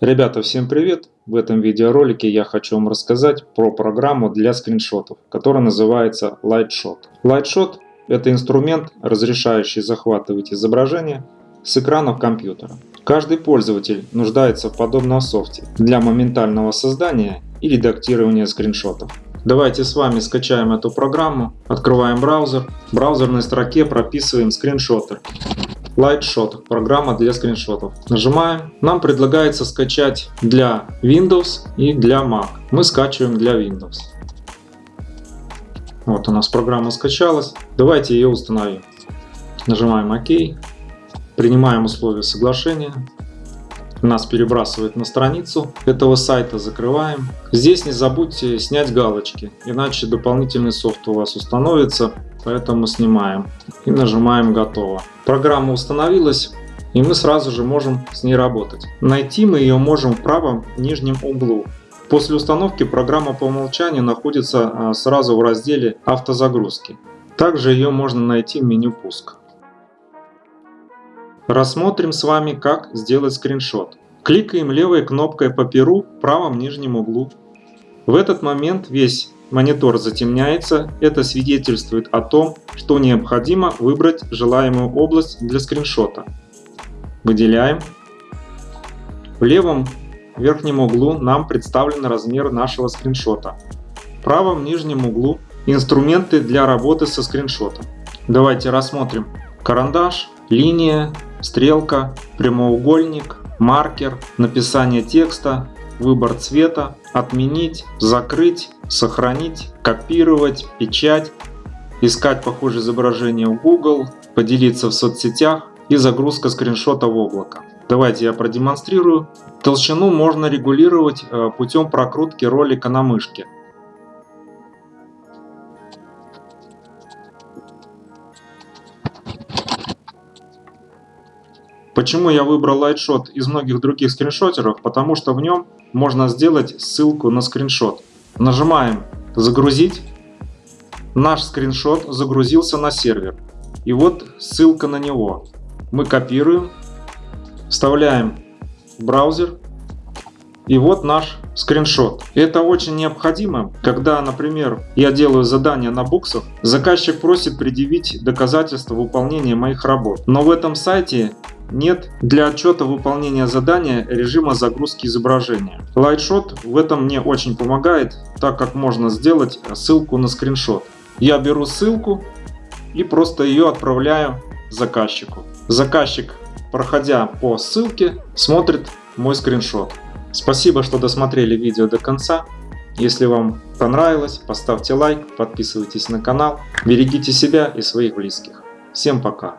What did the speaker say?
Ребята, всем привет! В этом видеоролике я хочу вам рассказать про программу для скриншотов, которая называется Lightshot. Lightshot – это инструмент, разрешающий захватывать изображение с экранов компьютера. Каждый пользователь нуждается в подобном софте для моментального создания и редактирования скриншотов. Давайте с вами скачаем эту программу, открываем браузер, в браузерной строке прописываем скриншоты. Lightshot – программа для скриншотов. Нажимаем. Нам предлагается скачать для Windows и для Mac. Мы скачиваем для Windows. Вот у нас программа скачалась. Давайте ее установим. Нажимаем ОК. Принимаем условия соглашения. Нас перебрасывает на страницу этого сайта. Закрываем. Здесь не забудьте снять галочки, иначе дополнительный софт у вас установится поэтому снимаем и нажимаем готово. Программа установилась и мы сразу же можем с ней работать. Найти мы ее можем в правом нижнем углу. После установки программа по умолчанию находится а, сразу в разделе автозагрузки. Также ее можно найти в меню пуск. Рассмотрим с вами как сделать скриншот. Кликаем левой кнопкой по перу в правом нижнем углу. В этот момент весь монитор затемняется, это свидетельствует о том, что необходимо выбрать желаемую область для скриншота. Выделяем. В левом верхнем углу нам представлен размер нашего скриншота. В правом нижнем углу инструменты для работы со скриншотом. Давайте рассмотрим карандаш, линия, стрелка, прямоугольник, маркер, написание текста, выбор цвета, отменить, закрыть, сохранить, копировать, печать, искать похожее изображение в Google, поделиться в соцсетях и загрузка скриншота в облако. Давайте я продемонстрирую. Толщину можно регулировать э, путем прокрутки ролика на мышке. Почему я выбрал Lightshot из многих других скриншотеров? Потому что в нем можно сделать ссылку на скриншот. Нажимаем «Загрузить». Наш скриншот загрузился на сервер. И вот ссылка на него. Мы копируем, вставляем в браузер. И вот наш скриншот. Это очень необходимо, когда, например, я делаю задание на буксах, заказчик просит предъявить доказательства выполнения моих работ. Но в этом сайте нет для отчета выполнения задания режима загрузки изображения. Lightshot в этом мне очень помогает, так как можно сделать ссылку на скриншот. Я беру ссылку и просто ее отправляю заказчику. Заказчик, проходя по ссылке, смотрит мой скриншот. Спасибо, что досмотрели видео до конца. Если вам понравилось, поставьте лайк, подписывайтесь на канал, берегите себя и своих близких. Всем пока!